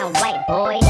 down right, boys.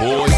depois.